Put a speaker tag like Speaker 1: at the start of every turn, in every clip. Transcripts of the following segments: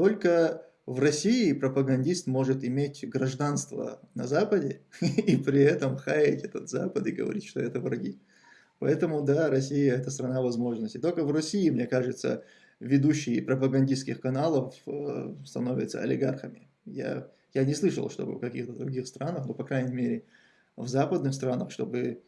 Speaker 1: Только в России пропагандист может иметь гражданство на Западе и при этом хаять этот Запад и говорить, что это враги. Поэтому, да, Россия – это страна возможностей. Только в России, мне кажется, ведущие пропагандистских каналов э, становятся олигархами. Я, я не слышал, чтобы в каких-то других странах, но, по крайней мере, в западных странах, чтобы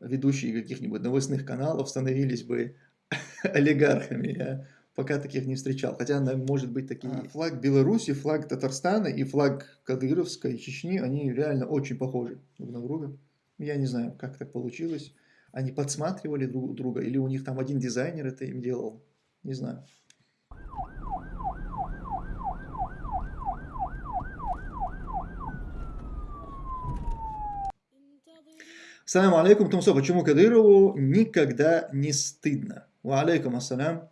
Speaker 1: ведущие каких-нибудь новостных каналов становились бы олигархами. Я пока таких не встречал. Хотя, может быть, такие. А, флаг Беларуси, флаг Татарстана и флаг Кадыровской Чечни, они реально очень похожи друг на друга. Я не знаю, как так получилось. Они подсматривали друг друга, или у них там один дизайнер это им делал. Не знаю. Салам алейкум, Тумсо, почему Кадырову никогда не стыдно? Ва алейкум ассалям.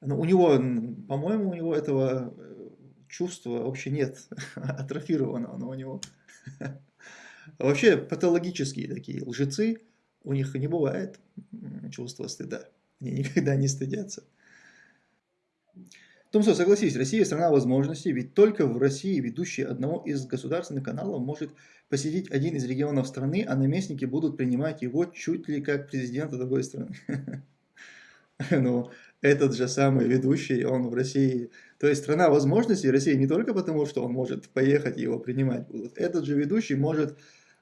Speaker 1: Но ну, у него, по-моему, у него этого э, чувства вообще нет, атрофированного, но у него вообще патологические такие лжецы, у них не бывает чувства стыда. Они никогда не стыдятся. Томсо, согласись, Россия страна возможностей, ведь только в России ведущий одного из государственных каналов может посетить один из регионов страны, а наместники будут принимать его чуть ли как президента другой страны. Ну, этот же самый ведущий, он в России. То есть страна возможностей России не только потому, что он может поехать и его принимать будут. Этот же ведущий может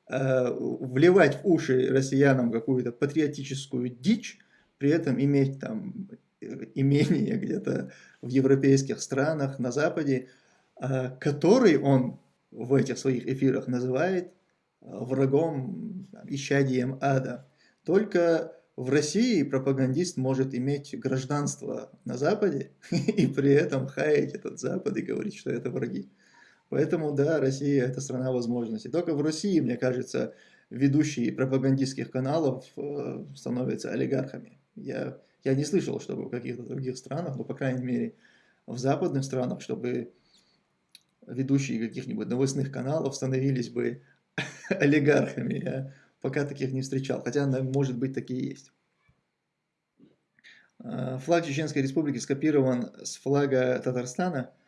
Speaker 1: Э, вливать в уши россиянам какую-то патриотическую дичь, при этом иметь там э, имение где-то в европейских странах, на Западе, э, который он в этих своих эфирах называет врагом, исчадием ада. Только в России пропагандист может иметь гражданство на Западе и при этом хаять этот Запад и говорить, что это враги. Поэтому, да, Россия – это страна возможностей. Только в России, мне кажется, ведущие пропагандистских каналов э, становятся олигархами. Я, я не слышал, чтобы в каких-то других странах, но, по крайней мере, в западных странах, чтобы ведущие каких-нибудь новостных каналов становились бы олигархами. Я пока таких не встречал, хотя, может быть, такие есть. Э, флаг Чеченской Республики скопирован с флага Татарстана –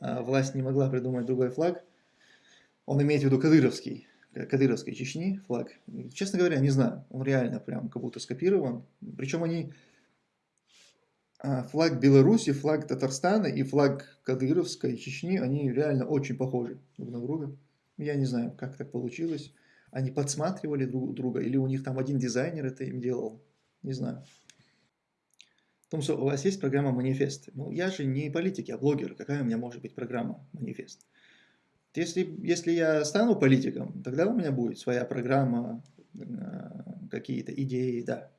Speaker 1: а, власть не могла придумать другой флаг. Он имеет в виду кадыровский, кадыровской Чечни флаг. честно говоря, не знаю, он реально прям как будто скопирован. Причем они, а, флаг Беларуси, флаг Татарстана и флаг кадыровской Чечни, они реально очень похожи друг на друга. Я не знаю, как так получилось. Они подсматривали друг друга, или у них там один дизайнер это им делал. Не знаю. Том, что у вас есть программа «Манифест». Ну, я же не политик, я блогер. Какая у меня может быть программа «Манифест»? Если, если я стану политиком, тогда у меня будет своя программа, э, какие-то идеи, да.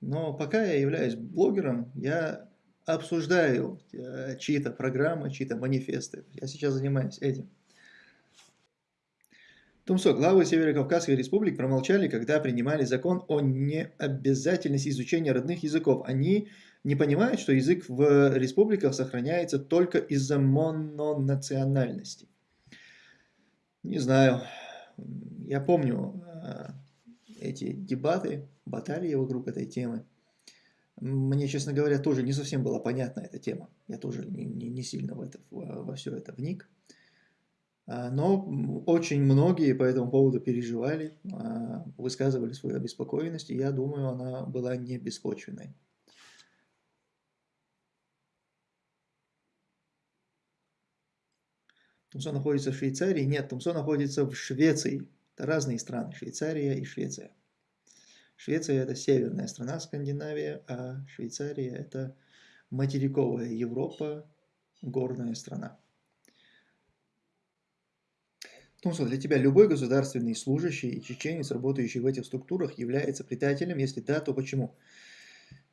Speaker 1: Но пока я являюсь блогером, я обсуждаю э, чьи-то программы, чьи-то манифесты. Я сейчас занимаюсь этим. Тумсо, главы Северо-Кавказской республик промолчали, когда принимали закон о необязательности изучения родных языков. Они не понимают, что язык в республиках сохраняется только из-за мононациональности. Не знаю, я помню э, эти дебаты, баталии вокруг этой темы. Мне, честно говоря, тоже не совсем была понятна эта тема. Я тоже не, не, не сильно в это, во, во все это вник. А, но очень многие по этому поводу переживали, а, высказывали свою обеспокоенность, и я думаю, она была не беспочвенной. Тумсо находится в Швейцарии? Нет, Тумсо находится в Швеции. Это разные страны, Швейцария и Швеция. Швеция это северная страна Скандинавия, а Швейцария это материковая Европа, горная страна. Тумсо, для тебя любой государственный служащий и чеченец, работающий в этих структурах, является предателем? Если да, то почему?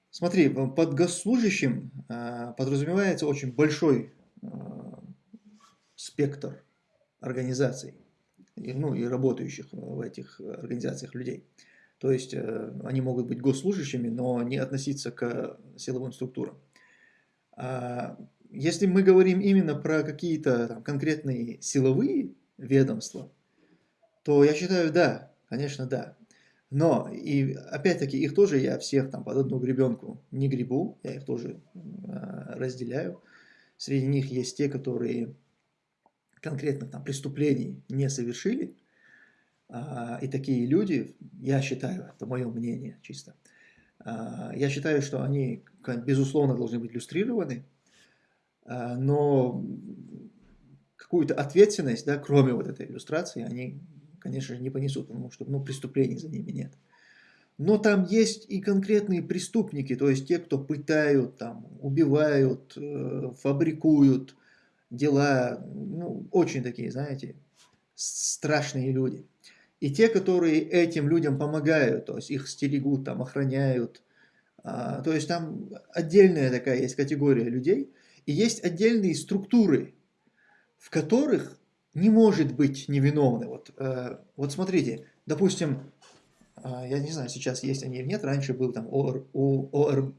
Speaker 1: Смотри, под госслужащим а, подразумевается очень большой а, спектр организаций, ну и работающих в этих организациях людей. То есть э, они могут быть госслужащими, но не относиться к силовым структурам. А если мы говорим именно про какие-то конкретные силовые ведомства, то я считаю, да, конечно, да. Но, и опять-таки, их тоже я всех там под одну гребенку не гребу, я их тоже э, разделяю. среди них есть те, которые конкретных там преступлений не совершили, а, и такие люди, я считаю, это мое мнение чисто, а, я считаю, что они, безусловно, должны быть иллюстрированы, а, но какую-то ответственность, да, кроме вот этой иллюстрации, они, конечно же, не понесут, потому что ну, преступлений за ними нет. Но там есть и конкретные преступники, то есть те, кто пытают, там, убивают, э, фабрикуют дела, ну, очень такие, знаете, страшные люди. И те, которые этим людям помогают, то есть их стерегут, там, охраняют, а, то есть там отдельная такая есть категория людей, и есть отдельные структуры, в которых не может быть невиновны. Вот, э, вот смотрите, допустим, э, я не знаю, сейчас есть они или нет, раньше был там ОР, ОР,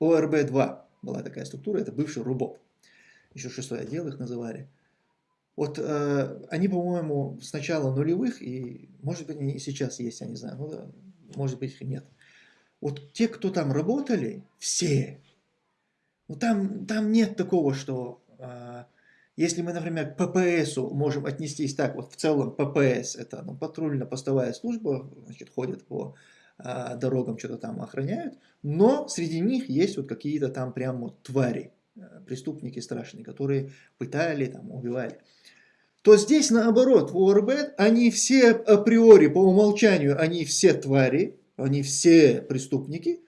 Speaker 1: ОРБ-2, была такая структура, это бывший РУБОП, еще шестой отдел их называли. Вот э, они, по-моему, с начала нулевых, и может быть они и сейчас есть, я не знаю, ну, да, может быть их нет. Вот те, кто там работали, все, ну там, там нет такого, что э, если мы, например, к ППСу можем отнестись так, вот в целом ППС это ну, патрульно-постовая служба, значит, ходят по э, дорогам, что-то там охраняют, но среди них есть вот какие-то там прям вот твари, э, преступники страшные, которые пытали, там, убивали. То здесь наоборот, в ОРБ они все априори, по умолчанию, они все твари, они все преступники,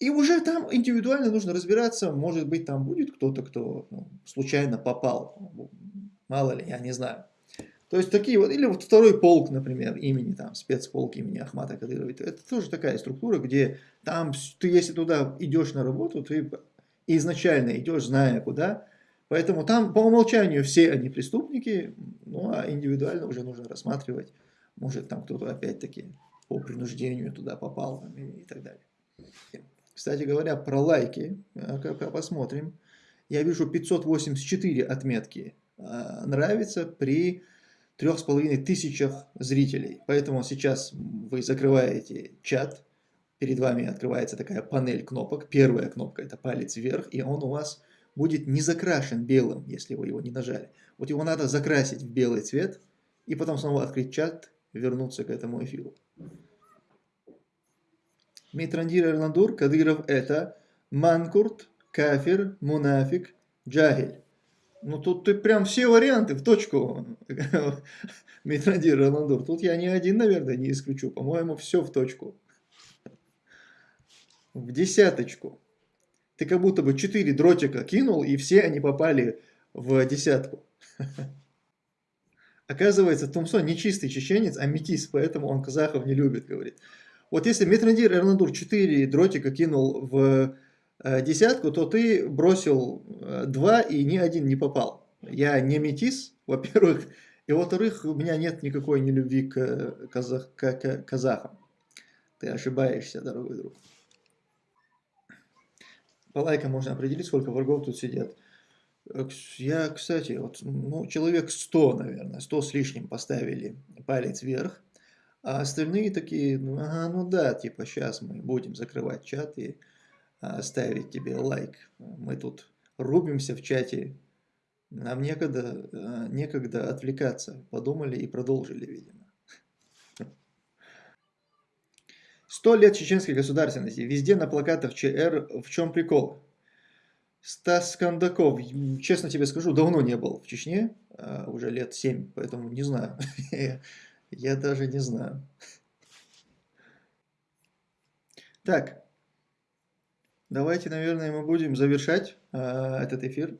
Speaker 1: и уже там индивидуально нужно разбираться, может быть там будет кто-то, кто ну, случайно попал, мало ли, я не знаю. То есть такие вот, или вот второй полк, например, имени, там, спецполк имени Ахмата Кадырова, это тоже такая структура, где там, ты если туда идешь на работу, ты изначально идешь, зная куда, Поэтому там по умолчанию все они преступники, ну а индивидуально уже нужно рассматривать, может там кто-то опять-таки по принуждению туда попал и, и так далее. Кстати говоря, про лайки, э, посмотрим. Я вижу 584 отметки э, нравится при трех с половиной тысячах зрителей. Поэтому сейчас вы закрываете чат, перед вами открывается такая панель кнопок. Первая кнопка это палец вверх, и он у вас будет не закрашен белым, если вы его не нажали. Вот его надо закрасить в белый цвет, и потом снова открыть чат, вернуться к этому эфиру. Митрандир Эрландур, Кадыров это Манкурт, Кафир, Мунафик, Джагель. Ну тут ты прям все варианты в точку, Митрандир Эрландур. Тут я ни один, наверное, не исключу. По-моему, все в точку. В десяточку ты как будто бы 4 дротика кинул, и все они попали в десятку. Оказывается, Тумсон не чистый чеченец, а метис, поэтому он казахов не любит, говорит. Вот если Метрандир Эрнадур 4 дротика кинул в э, десятку, то ты бросил э, 2 и ни один не попал. Я не метис, во-первых, и во-вторых, у меня нет никакой нелюбви к, казах, к, к казахам. Ты ошибаешься, дорогой друг. По лайкам можно определить, сколько врагов тут сидят. Э, я, кстати, вот, ну, человек 100, наверное, 100 с лишним поставили палец вверх, а остальные такие, ну, ага, ну да, типа, сейчас мы будем закрывать чат и а, ставить тебе лайк. Мы тут рубимся в чате, нам некогда, а, некогда отвлекаться. Подумали и продолжили, видимо. Сто лет чеченской государственности. Везде на плакатах ЧР. В чем прикол? Стас Кондаков, честно тебе скажу, давно не был в Чечне, а, уже лет семь, поэтому не знаю. Я даже не знаю. Так, давайте, наверное, мы будем завершать а, этот эфир.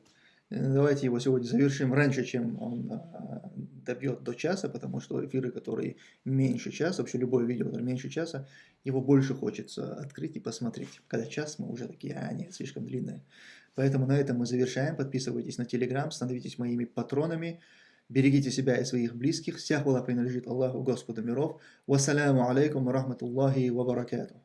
Speaker 1: Давайте его сегодня завершим раньше, чем он а, добьет до часа, потому что эфиры, которые меньше часа, вообще любое видео, которое меньше часа, его больше хочется открыть и посмотреть. Когда час, мы уже такие, а, нет, слишком длинное. Поэтому на этом мы завершаем. Подписывайтесь на Телеграм, становитесь моими патронами. Берегите себя и своих близких. Вся хвала принадлежит Аллаху, Господу миров. Вассаляму алейкум рахматуллахи ва баракатух.